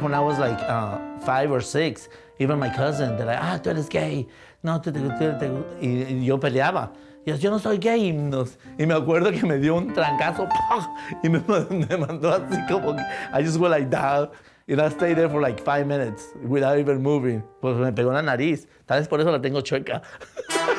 When I was like uh, five or six, even my cousin, they're like, ah, tú eres gay. No, tú, tú, tú. Y, yo peleaba. Y yo, yo no soy gay. Y, nos- y me acuerdo que me dio un trancazo y me, me mandó así como I just went like that. And I stayed there for like five minutes without even moving. Pues me pegó en la nariz. Tal vez por eso la tengo chueca.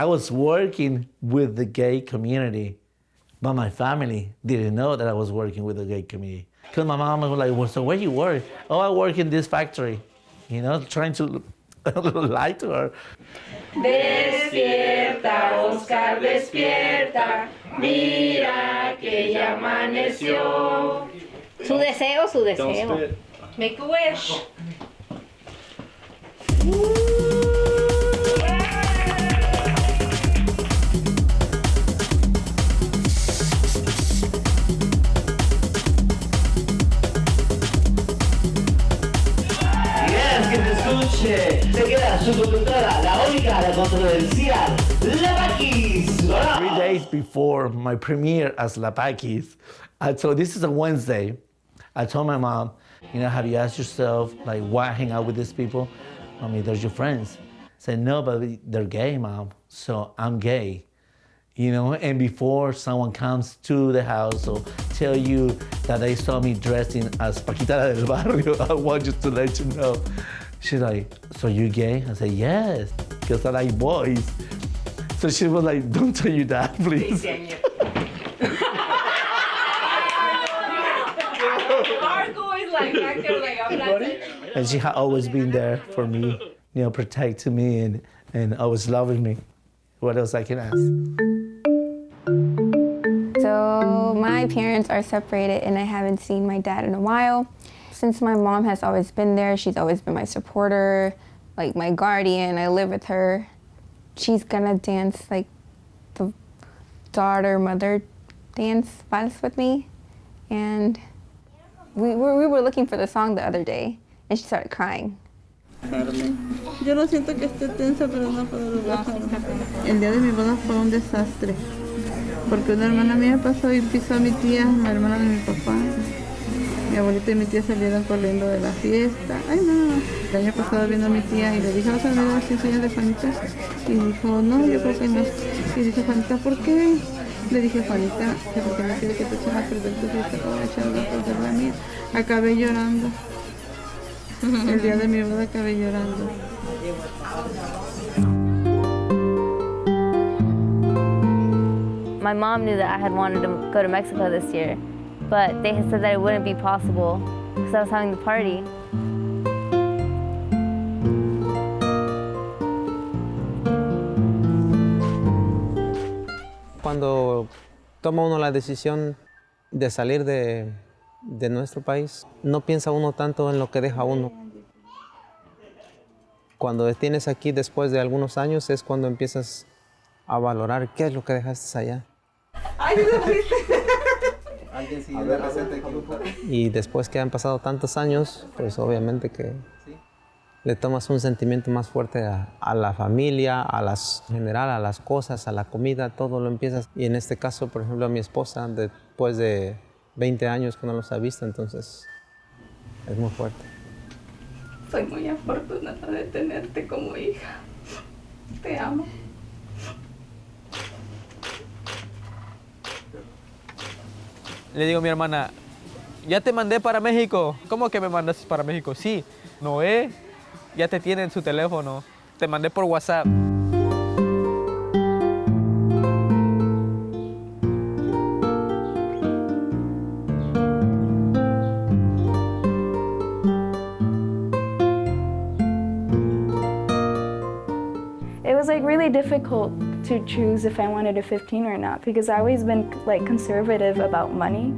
I was working with the gay community, but my family didn't know that I was working with the gay community. Because my mom was like, well, so where you work? Oh, I work in this factory. You know, trying to lie to her. Despierta, Oscar, despierta. Mira que ya amaneció. Su deseo, su deseo. Make a wish. Yes, escuche. Se queda su conductora, la única, la controversial, La Paquis. Three days before my premiere as La Paquis, uh, I told, this is a Wednesday, I told my mom, you know, have you asked yourself, like, why hang out with these people? I mean, they're your friends. I said, no, but they're gay, mom, so I'm gay. You know, and before someone comes to the house or tell you that they saw me dressing as Paquita del Barrio, I want you to let you know. She's like, so you gay? I said, yes, because I like boys. So she was like, don't tell you that, please. Marco is like back there like I'm not And she had always been there for me, you know, protecting me and, and always loving me. What else I can ask? So my parents are separated and I haven't seen my dad in a while. Since my mom has always been there, she's always been my supporter, like my guardian. I live with her. She's gonna dance like the daughter mother dance vals with me. And we were, we were looking for the song the other day and she started crying. Yo no siento que esté tensa, pero no puedo relajarme. El día de mi boda fue un desastre. Porque una hermana mía pasó y pisó a mi tía, la hermana de mi papá. Mi abuelita y mi tía salieron corriendo de la fiesta. Ay, no. El año pasado vino a mi tía y le dije, ¿vas a ver si enseñas de Juanita? Y dijo, no, yo creo que no. Y dice, Juanita, ¿por qué? Le dije, Juanita, que porque no quiere que te echen a perder tu fiesta, como echando a perder la mía. Acabé llorando. El día de mi boda acabé llorando. My mom knew that I had wanted to go to Mexico this year, but they had said that it wouldn't be possible because I was having the party. Cuando toma uno la decisión de salir de, de nuestro país, no piensa uno tanto en lo que deja uno. Cuando tienes aquí después de algunos años es cuando empiezas a valorar qué es lo que dejaste allá. Y después que han pasado tantos años, pues obviamente que le tomas un sentimiento más fuerte a, a la familia, a las en general, a las cosas, a la comida, todo lo empiezas. Y en este caso, por ejemplo, a mi esposa, después de 20 años que no los ha visto, entonces es muy fuerte. Soy muy afortunada de tenerte como hija. Te amo. Le digo a mi hermana, ya te mandé para México. ¿Cómo que me mandaste para México? Sí, Noé ya te tiene en su teléfono. Te mandé por WhatsApp. It was like difficult to choose if I wanted a 15 or not because I always been like conservative about money.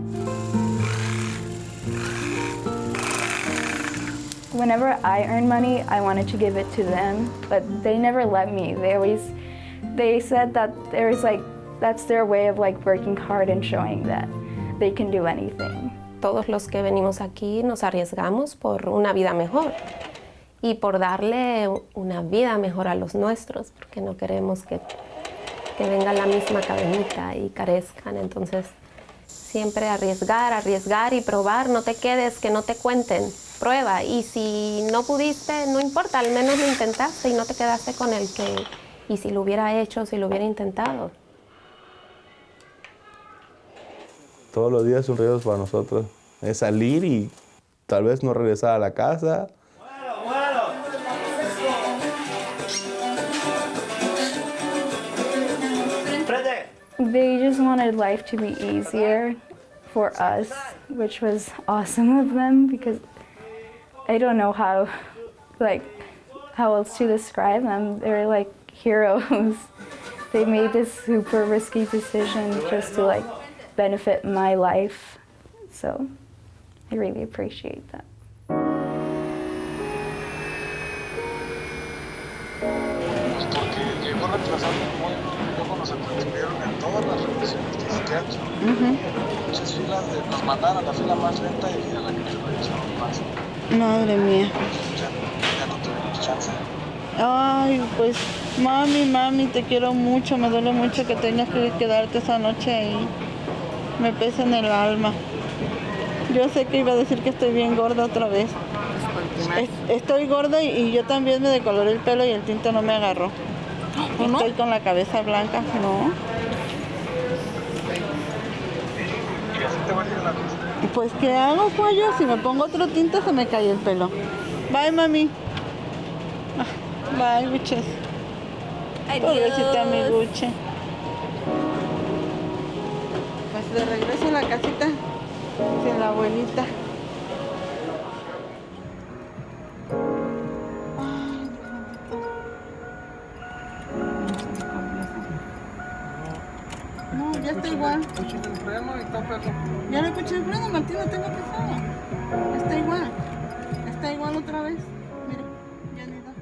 Whenever I earn money, I wanted to give it to them, but they never let me. They always, they said that there is like, that's their way of like working hard and showing that they can do anything. todos los que venimos aquí nos arriesgamos por una vida mejor y por darle una vida mejor a los nuestros, porque no queremos que, que venga la misma cadenita y carezcan. Entonces, siempre arriesgar, arriesgar y probar, no te quedes, que no te cuenten, prueba. Y si no pudiste, no importa, al menos lo intentaste y no te quedaste con el que, y si lo hubiera hecho, si lo hubiera intentado. Todos los días son riesgos para nosotros. Es salir y tal vez no regresar a la casa. They just wanted life to be easier for us, which was awesome of them because I don't know how, like, how else to describe them. They're like heroes. they made this super risky decision just to like benefit my life. So I really appreciate that. Atendieron en todas las revisiones de psiquiatra. Muchas filas de, nos mandaron a la fila más lenta y a la que nos revisaron más. Madre mía. Ya, ya no tuvimos chance. Ay, pues mami, mami, te quiero mucho. Me duele mucho que tengas que quedarte esa noche ahí. Me pesa en el alma. Yo sé que iba a decir que estoy bien gorda otra vez. Es- estoy gorda y, y yo también me decoloré el pelo y el tinte no me agarró. Estoy con la cabeza blanca, no. Pues ¿qué hago, pollo? Si me pongo otro tinte se me cae el pelo. Bye, mami. Ah, Bye, buches. Pobrecita mi buche. Pues de regreso a la casita sin la abuelita. Ya está igual. Escuché el freno y tópelo. Ya le escuché el freno, Martín, lo tengo pesado. Está igual. Está igual otra vez. Mire, ya ni da.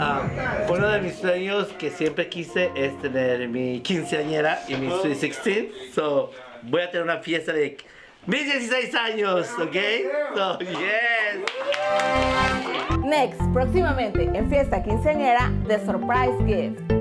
Ah, uno de mis sueños que siempre quise es tener mi quinceañera y mi Sweet 16. So, voy a tener una fiesta de mis 16 años, ¿ok? So, yes. Next, próximamente en Fiesta Quinceañera de Surprise Gift.